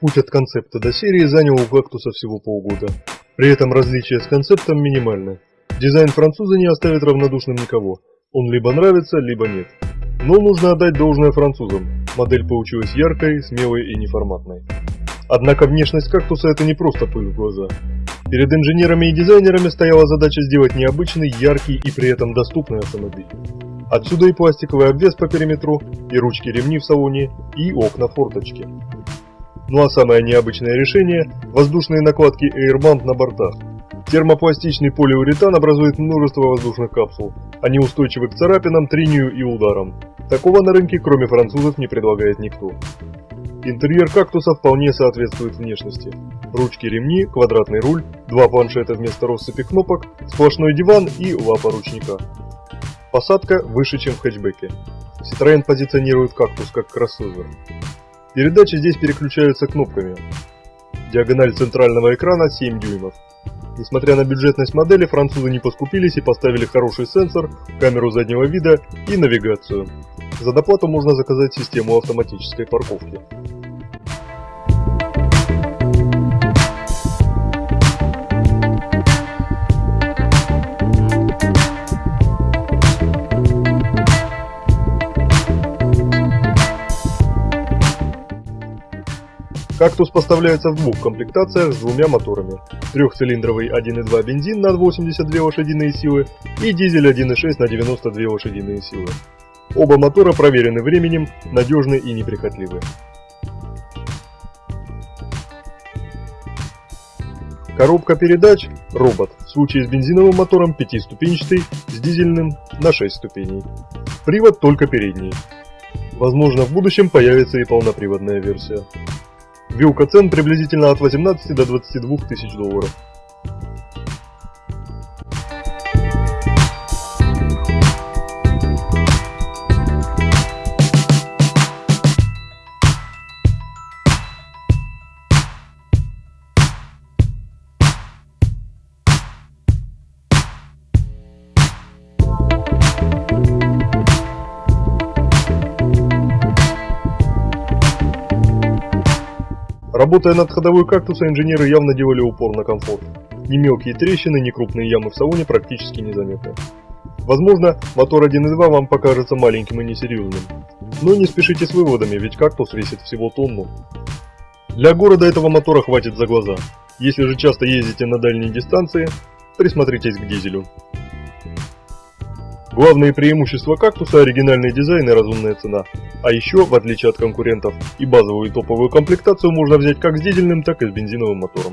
Путь от концепта до серии занял у кактуса всего полгода. При этом различия с концептом минимальны. Дизайн француза не оставит равнодушным никого. Он либо нравится, либо нет. Но нужно отдать должное французам. Модель получилась яркой, смелой и неформатной. Однако внешность кактуса это не просто пыль в глаза. Перед инженерами и дизайнерами стояла задача сделать необычный, яркий и при этом доступный автомобиль. Отсюда и пластиковый обвес по периметру, и ручки-ремни в салоне, и окна-форточки. Ну а самое необычное решение – воздушные накладки Airband на бортах. Термопластичный полиуретан образует множество воздушных капсул. Они устойчивы к царапинам, трению и ударам. Такого на рынке, кроме французов, не предлагает никто. Интерьер кактуса вполне соответствует внешности. Ручки-ремни, квадратный руль, два планшета вместо россыпи кнопок, сплошной диван и лапа ручника. Посадка выше, чем в хэтчбеке. Citroёn позиционирует кактус как кроссовер. Передачи здесь переключаются кнопками. Диагональ центрального экрана 7 дюймов. Несмотря на бюджетность модели, французы не поскупились и поставили хороший сенсор, камеру заднего вида и навигацию. За доплату можно заказать систему автоматической парковки. Кактус поставляется в двух комплектациях с двумя моторами. Трехцилиндровый 1.2 бензин на 82 лошадиные силы и дизель 1.6 на 92 лошадиные силы. Оба мотора проверены временем, надежны и неприхотливы. Коробка передач – робот, в случае с бензиновым мотором пятиступенчатый, с дизельным – на 6 ступеней. Привод только передний. Возможно, в будущем появится и полноприводная версия. Вилка цен приблизительно от 18 до 22 тысяч долларов. Работая над ходовой кактуса, инженеры явно делали упор на комфорт. Ни мелкие трещины, ни крупные ямы в салоне практически незаметны. Возможно, мотор 1.2 вам покажется маленьким и несерьезным. Но не спешите с выводами, ведь кактус весит всего тонну. Для города этого мотора хватит за глаза. Если же часто ездите на дальние дистанции, присмотритесь к дизелю. Главные преимущества кактуса – оригинальный дизайн и разумная цена. А еще, в отличие от конкурентов, и базовую и топовую комплектацию можно взять как с дизельным, так и с бензиновым мотором.